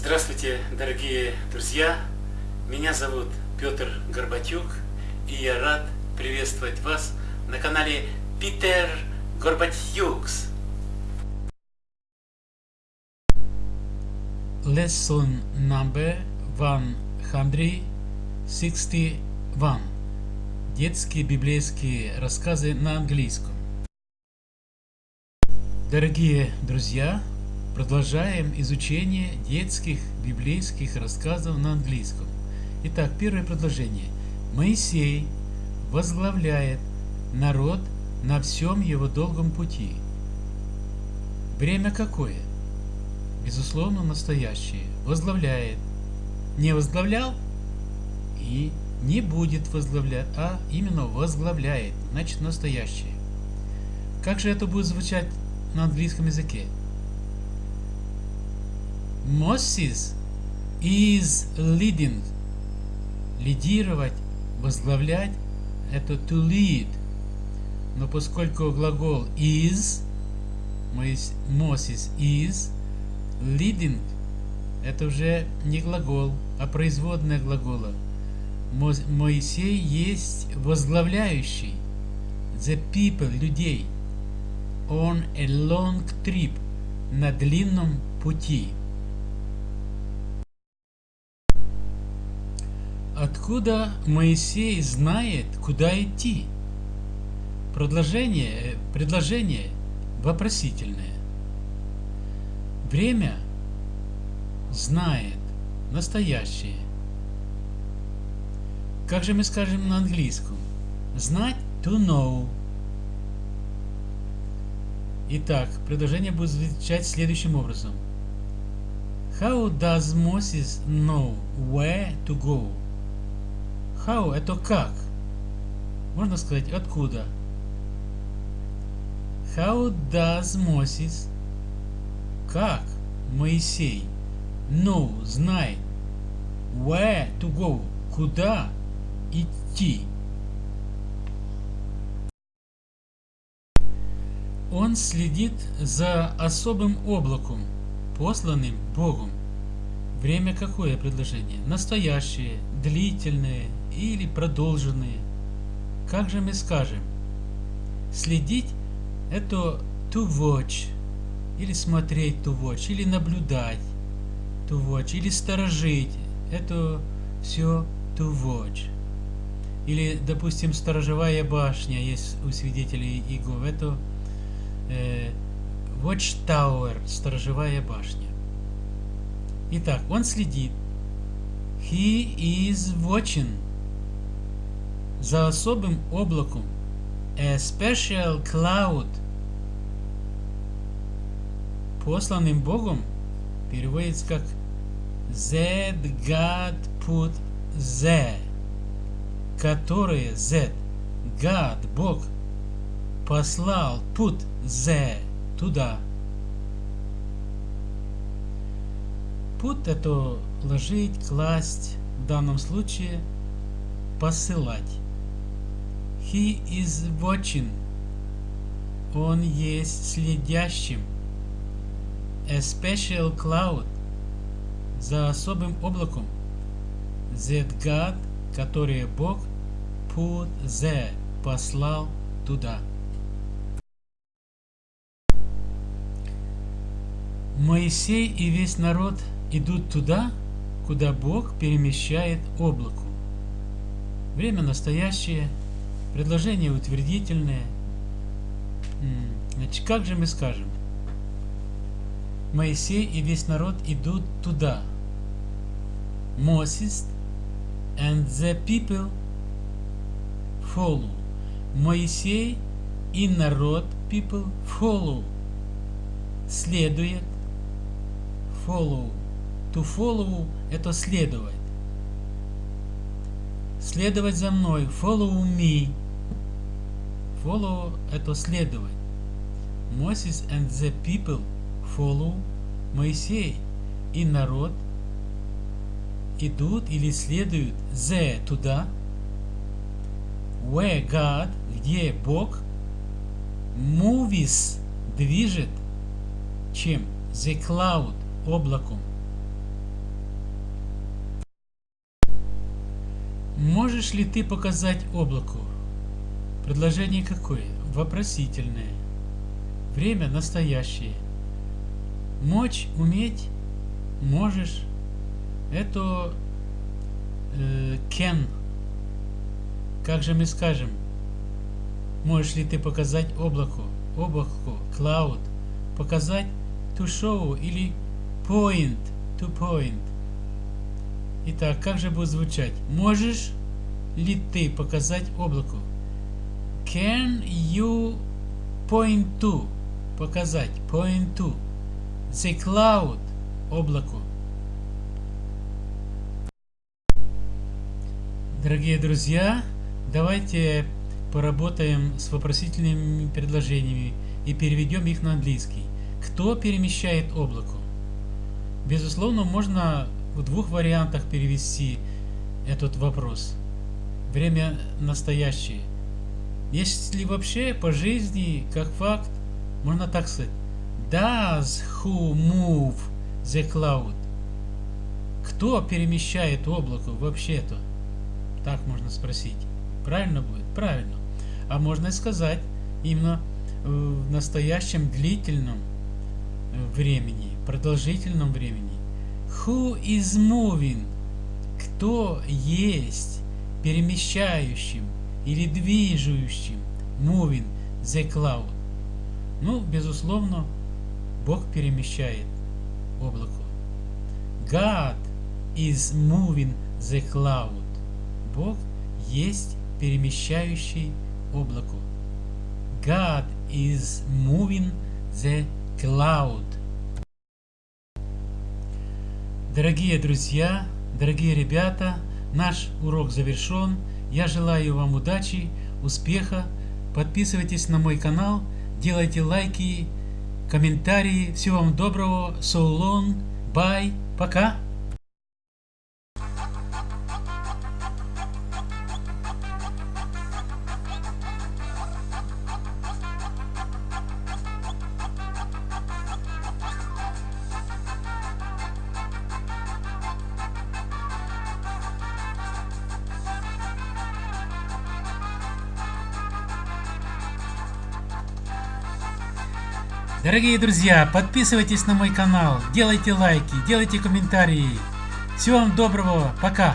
Здравствуйте, дорогие друзья! Меня зовут Петр Горбатюк, и я рад приветствовать вас на канале Питер Горбатюкс. Lesson number 161. Детские библейские рассказы на английском. Дорогие друзья, продолжаем изучение детских библейских рассказов на английском. Итак, первое предложение. Моисей возглавляет народ на всем его долгом пути. Время какое? Безусловно, настоящее. Возглавляет. Не возглавлял и не будет возглавлять, а именно возглавляет. Значит, настоящее. Как же это будет звучать на английском языке. Moses is leading. Лидировать, возглавлять – это to lead. Но поскольку глагол is, Moses is, leading – это уже не глагол, а производная глагола. Моисей есть возглавляющий the people, людей – on a long trip, на длинном пути. Откуда Моисей знает, куда идти? Предложение, предложение вопросительное. Время знает, настоящее. Как же мы скажем на английском? Знать to know. Итак, предложение будет звучать следующим образом. How does Moses know where to go? How – это как. Можно сказать откуда. How does Moses – как Моисей know – знает where to go – куда идти. Он следит за особым облаком, посланным Богом. Время какое предложение? Настоящее, длительное или продолженное? Как же мы скажем? Следить – это to watch, или смотреть to watch, или наблюдать to watch, или сторожить. Это все to watch. Или, допустим, сторожевая башня есть у свидетелей Иегов. Это э, Watchtower, сторожевая башня. Итак, он следит. He is watching. За особым облаком. A special cloud. Посланным Богом переводится как Z God put the, которое Z, God, Бог, послал put the туда. Put это ложить, класть, в данном случае посылать. He is watching. Он есть следящим. A special cloud. За особым облаком. That God, который Бог, put the, послал туда. Моисей и весь народ идут туда, куда Бог перемещает облаку. Время настоящее, предложение утвердительное. Значит, как же мы скажем? Моисей и весь народ идут туда. Moses and the people follow. Моисей и народ people follow. Следует follow. To follow – это следовать. Следовать за мной. Follow me. Follow – это следовать. Moses and the people follow. Моисей и народ идут или следуют the туда. Where God, где Бог, movies, движет, чем? The cloud, облаком. Можешь ли ты показать облаку? Предложение какое? Вопросительное. Время настоящее. Мочь, уметь, можешь. Это э, can. Как же мы скажем? Можешь ли ты показать облаку? Облаку, cloud. Показать to show или point, to point. Итак, как же будет звучать? Можешь ли ты показать облаку? Can you point to? Показать. Point to. The cloud. Облаку. Дорогие друзья, давайте поработаем с вопросительными предложениями и переведем их на английский. Кто перемещает облако? Безусловно, можно в двух вариантах перевести этот вопрос. Время настоящее. Если вообще по жизни, как факт, можно так сказать. Does who move the cloud? Кто перемещает облако вообще-то? Так можно спросить. Правильно будет? Правильно. А можно сказать именно в настоящем длительном э, времени, продолжительном времени. Who is moving? Кто есть перемещающим или движущим? Moving the cloud. Ну, безусловно, Бог перемещает облако. God is moving the cloud. Бог есть перемещающий облако. God is moving the cloud. Дорогие друзья, дорогие ребята, наш урок завершен. Я желаю вам удачи, успеха. Подписывайтесь на мой канал, делайте лайки, комментарии. Всего вам доброго. So long. Bye. Пока. Дорогие друзья, подписывайтесь на мой канал, делайте лайки, делайте комментарии. Всего вам доброго, пока!